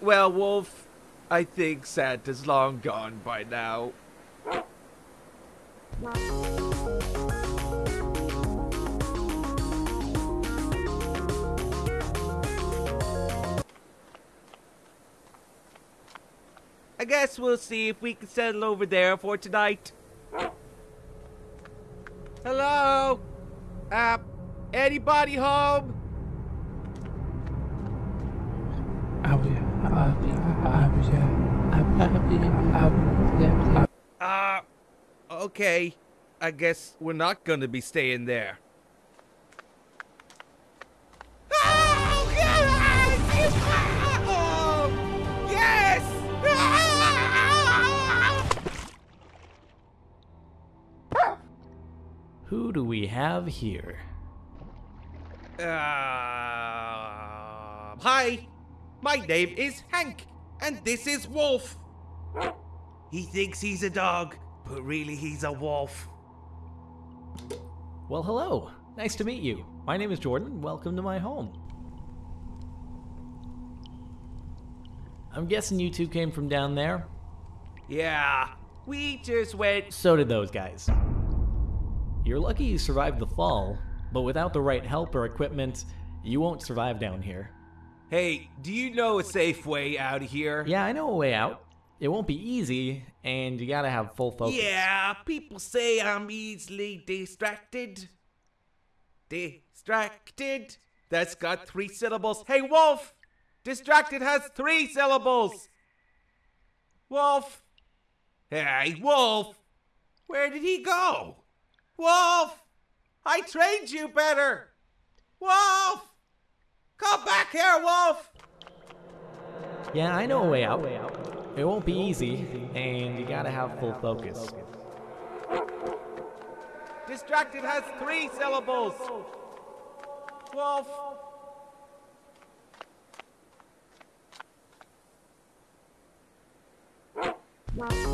Well, Wolf, I think Santa's long gone by now. I guess we'll see if we can settle over there for tonight. Hello? Uh, anybody home? Uh, okay. I guess we're not gonna be staying there. Who do we have here? Uh, hi, my name is Hank, and this is Wolf. He thinks he's a dog, but really he's a wolf. Well, hello. Nice to meet you. My name is Jordan. Welcome to my home. I'm guessing you two came from down there? Yeah, we just went. So did those guys. You're lucky you survived the fall, but without the right help or equipment, you won't survive down here. Hey, do you know a safe way out of here? Yeah, I know a way out. It won't be easy, and you gotta have full focus. Yeah, people say I'm easily distracted. Distracted? That's got three syllables. Hey, Wolf! Distracted has three syllables! Wolf! Hey, Wolf! Where did he go? Wolf! I trained you better! Wolf! Come back here, Wolf! Yeah, I know a way out. It won't be easy, and you gotta have full focus. Distracted has three syllables. Wolf. Wow.